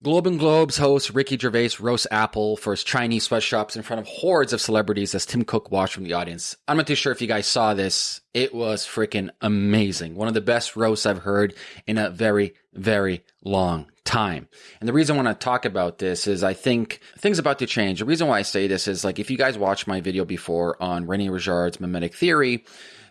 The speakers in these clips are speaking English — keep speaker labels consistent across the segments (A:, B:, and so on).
A: Golden Globes host Ricky Gervais roasts Apple for his Chinese sweatshops in front of hordes of celebrities as Tim Cook watched from the audience. I'm not too sure if you guys saw this. It was freaking amazing. One of the best roasts I've heard in a very, very long time. And the reason I want to talk about this is I think things about to change. The reason why I say this is like if you guys watched my video before on Rene Girard's mimetic theory,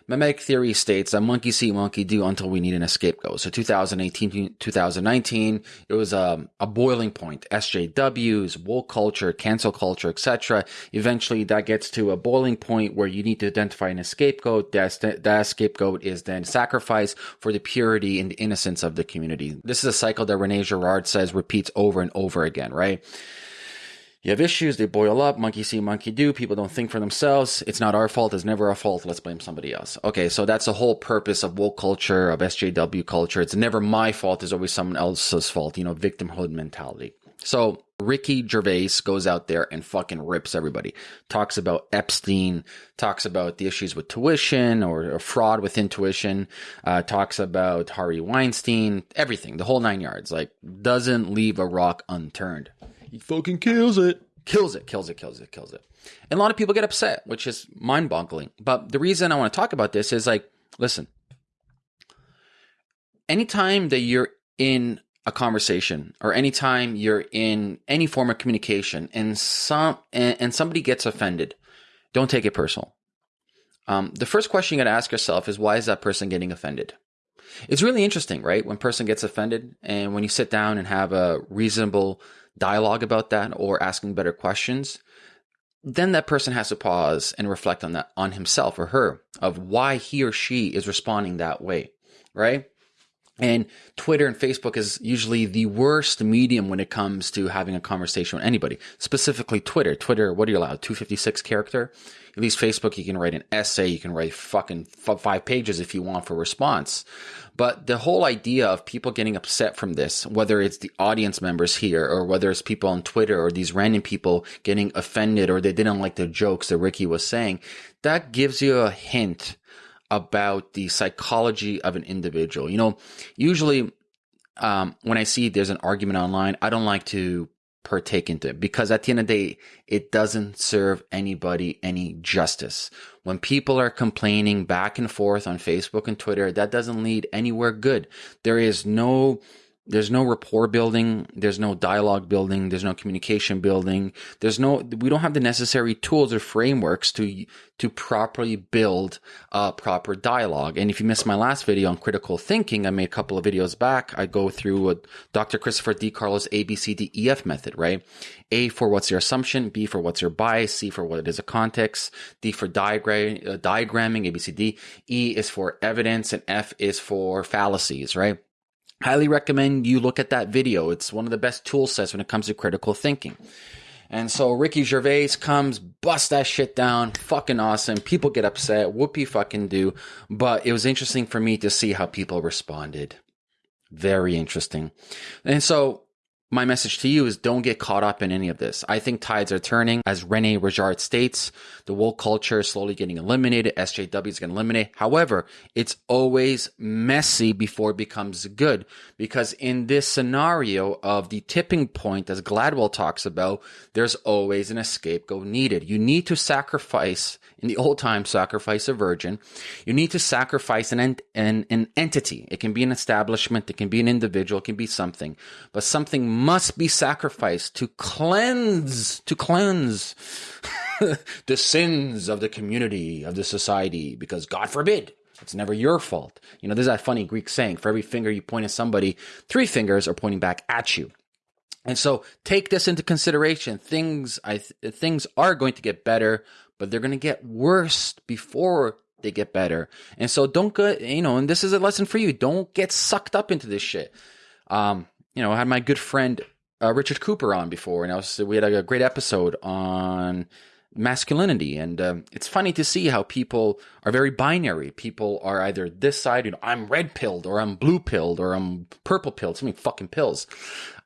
A: Mimetic theory states that monkey see, monkey do until we need an escape scapegoat. So 2018, 2019, it was a, um, a boiling point. SJWs, woke culture, cancel culture, etc. Eventually, that gets to a boiling point where you need to identify an scapegoat. That, that scapegoat is then sacrificed for the purity and the innocence of the community. This is a cycle that Rene Girard says repeats over and over again, right? You have issues, they boil up, monkey see, monkey do. People don't think for themselves. It's not our fault, it's never our fault. Let's blame somebody else. Okay, so that's the whole purpose of woke culture, of SJW culture. It's never my fault, it's always someone else's fault, you know, victimhood mentality. So Ricky Gervais goes out there and fucking rips everybody. Talks about Epstein, talks about the issues with tuition or, or fraud with intuition, uh, talks about Harvey Weinstein, everything, the whole nine yards. Like, doesn't leave a rock unturned.
B: He fucking kills it.
A: Kills it, kills it, kills it, kills it. And a lot of people get upset, which is mind boggling. But the reason I want to talk about this is like, listen, anytime that you're in a conversation or anytime you're in any form of communication and some and, and somebody gets offended, don't take it personal. Um, the first question you got to ask yourself is why is that person getting offended? It's really interesting, right? When person gets offended and when you sit down and have a reasonable dialogue about that or asking better questions, then that person has to pause and reflect on that on himself or her of why he or she is responding that way, right? And Twitter and Facebook is usually the worst medium when it comes to having a conversation with anybody, specifically Twitter. Twitter, what are you allowed? 256 character? At least Facebook, you can write an essay, you can write fucking five pages if you want for response. But the whole idea of people getting upset from this, whether it's the audience members here or whether it's people on Twitter or these random people getting offended or they didn't like the jokes that Ricky was saying, that gives you a hint about the psychology of an individual. You know, usually um, when I see there's an argument online, I don't like to partake into it because at the end of the day, it doesn't serve anybody any justice. When people are complaining back and forth on Facebook and Twitter, that doesn't lead anywhere good. There is no there's no rapport building. There's no dialogue building. There's no communication building. There's no, we don't have the necessary tools or frameworks to, to properly build a proper dialogue. And if you missed my last video on critical thinking, I made a couple of videos back. I go through a Dr. Christopher DiCarlo's ABCDEF method, right? A for what's your assumption, B for what's your bias, C for what it is a context, D for diagram, uh, diagramming, ABCD, E is for evidence, and F is for fallacies, right? Highly recommend you look at that video. It's one of the best tool sets when it comes to critical thinking. And so Ricky Gervais comes, bust that shit down, fucking awesome. People get upset, whoopee fucking do. But it was interesting for me to see how people responded. Very interesting. And so my message to you is don't get caught up in any of this. I think tides are turning. As Rene Girard states, the woke culture is slowly getting eliminated. SJW is going to eliminate. However, it's always messy before it becomes good. Because in this scenario of the tipping point, as Gladwell talks about, there's always an scapegoat needed. You need to sacrifice, in the old time, sacrifice a virgin. You need to sacrifice an, ent- an, an entity. It can be an establishment. It can be an individual. It can be something, but something must be sacrificed to cleanse, to cleanse the sins of the community, of the society, because God forbid, it's never your fault. You know, there's that funny Greek saying, for every finger you point at somebody, three fingers are pointing back at you. And so take this into consideration. Things, I th- things are going to get better, but they're going to get worse before they get better. And so don't get, you know, and this is a lesson for you. Don't get sucked up into this shit. Um, you know, I had my good friend uh, Richard Cooper on before, and I was we had a, great episode on masculinity, and um, it's funny to see how people are very binary. People are either this side, you know, I'm red pilled, or I'm blue pilled, or I'm purple pilled. So many fucking pills.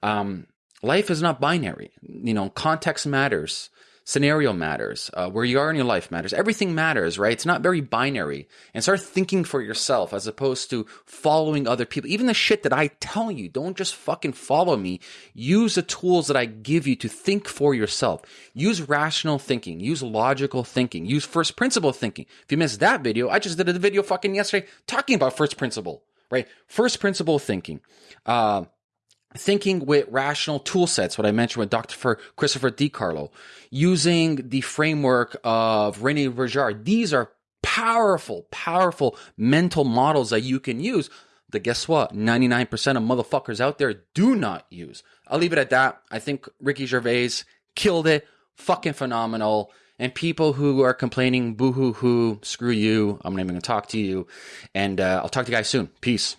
A: Um, life is not binary. You know, context matters. Scenario matters. Uh, where you are in your life matters. Everything matters, right? It's not very binary. And start thinking for yourself as opposed to following other people. Even the shit that I tell you, don't just fucking follow me. Use the tools that I give you to think for yourself. Use rational thinking. Use logical thinking. Use first principle thinking. If you missed that video, I just did a video fucking yesterday talking about first principle, right? First principle thinking. Uh, thinking with rational tool sets, what I mentioned with Dr. Christopher DiCarlo, using the framework of Rene Girard. These are powerful, powerful mental models that you can use that guess what? 99% of motherfuckers out there do not use. I'll leave it at that. I think Ricky Gervais killed it. Fucking phenomenal. And people who are complaining, boo hoo hoo, screw you. I'm not even going to talk to you. And uh, I'll talk to you guys soon. Peace.